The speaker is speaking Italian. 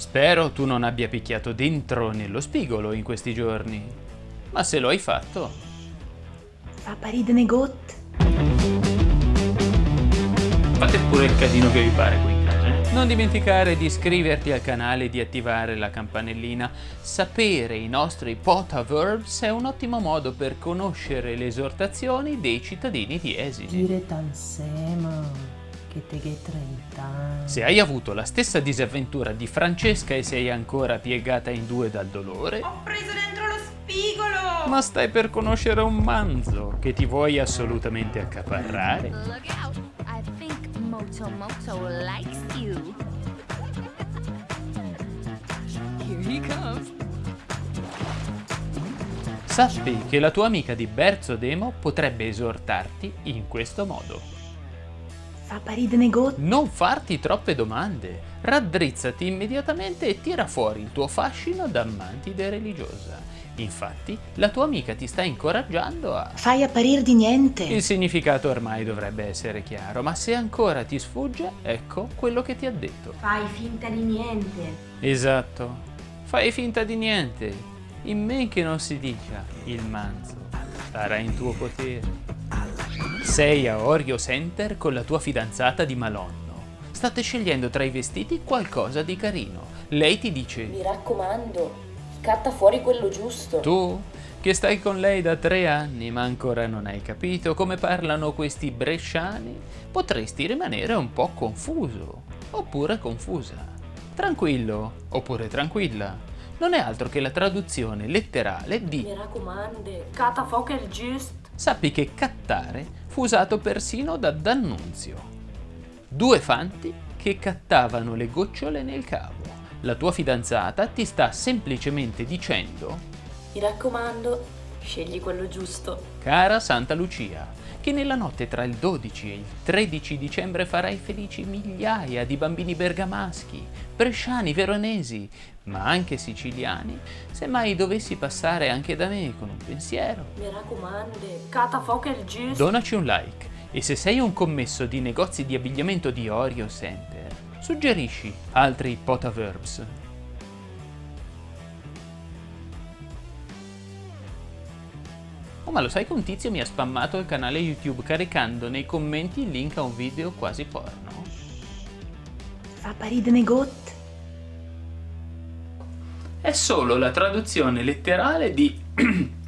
Spero tu non abbia picchiato dentro nello spigolo in questi giorni. Ma se lo hai fatto... Fa paride negot. Fate pure il casino che vi pare qui in casa. eh. Non dimenticare di iscriverti al canale e di attivare la campanellina. Sapere i nostri potaverbs è un ottimo modo per conoscere le esortazioni dei cittadini di Esine. Dire tansema. Che te che 30. Se hai avuto la stessa disavventura di Francesca e sei ancora piegata in due dal dolore, Ho preso dentro lo spigolo. ma stai per conoscere un manzo che ti vuoi assolutamente accaparrare, Look out! I think Moto Moto likes you. Here he comes. sappi che la tua amica di Berzo Demo potrebbe esortarti in questo modo. Fa paride negot. Non farti troppe domande, raddrizzati immediatamente e tira fuori il tuo fascino da mantide religiosa. Infatti, la tua amica ti sta incoraggiando a... Fai apparir di niente. Il significato ormai dovrebbe essere chiaro, ma se ancora ti sfugge, ecco quello che ti ha detto. Fai finta di niente. Esatto, fai finta di niente, in men che non si dica il manzo sarà in tuo potere. Sei a Oreo Center con la tua fidanzata di Malonno. State scegliendo tra i vestiti qualcosa di carino. Lei ti dice, Mi raccomando, scatta fuori quello giusto. tu che stai con lei da tre anni ma ancora non hai capito come parlano questi bresciani, potresti rimanere un po' confuso oppure confusa. Tranquillo oppure tranquilla. Non è altro che la traduzione letterale di Mi raccomando, cata fuoco il giusto. Sappi che cattare fu usato persino da D'Annunzio. Due fanti che cattavano le gocciole nel cavo. La tua fidanzata ti sta semplicemente dicendo, Mi raccomando, scegli quello giusto. cara Santa Lucia, che nella notte tra il 12 e il 13 dicembre farai felici migliaia di bambini bergamaschi, bresciani, veronesi, ma anche siciliani, se mai dovessi passare anche da me con un pensiero. Mi raccomando, cata fuoco il giusto. Donaci un like e se sei un commesso di negozi di abbigliamento di Oreo Center, suggerisci altri potaverbs. Oh ma lo sai che un tizio mi ha spammato il canale YouTube caricando nei commenti il link a un video quasi porno? Fa paride negot. È solo la traduzione letterale di